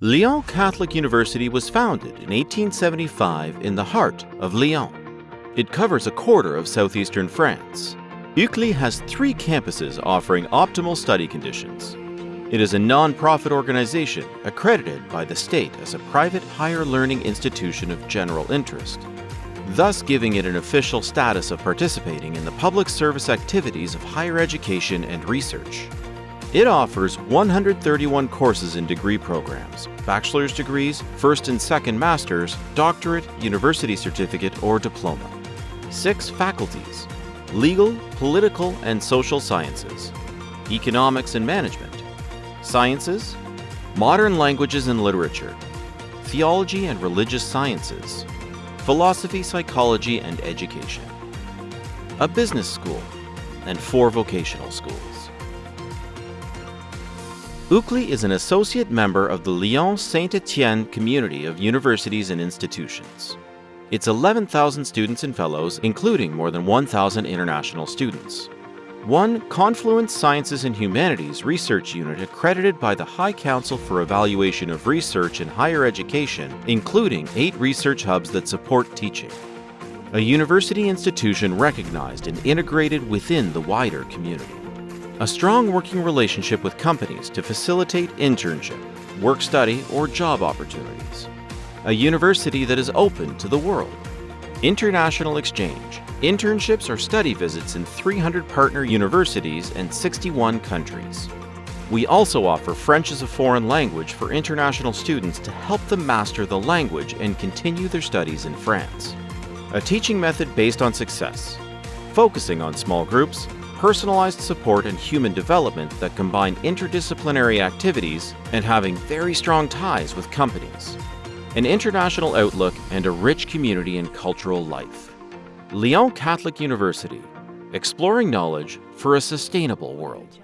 Lyon Catholic University was founded in 1875 in the heart of Lyon. It covers a quarter of southeastern France. UCLI has three campuses offering optimal study conditions. It is a non-profit organization accredited by the state as a private higher learning institution of general interest, thus giving it an official status of participating in the public service activities of higher education and research. It offers 131 courses in degree programs, bachelor's degrees, first and second master's, doctorate, university certificate, or diploma. Six faculties, legal, political, and social sciences, economics and management, sciences, modern languages and literature, theology and religious sciences, philosophy, psychology, and education, a business school, and four vocational schools. UCLI is an associate member of the Lyon Saint-Étienne community of universities and institutions. It's 11,000 students and fellows, including more than 1,000 international students. One Confluence Sciences and Humanities research unit accredited by the High Council for Evaluation of Research in Higher Education, including eight research hubs that support teaching. A university institution recognized and integrated within the wider community a strong working relationship with companies to facilitate internship, work study, or job opportunities. A university that is open to the world. International exchange, internships or study visits in 300 partner universities and 61 countries. We also offer French as a foreign language for international students to help them master the language and continue their studies in France. A teaching method based on success, focusing on small groups, personalized support and human development that combine interdisciplinary activities and having very strong ties with companies, an international outlook, and a rich community and cultural life. Lyon Catholic University, exploring knowledge for a sustainable world.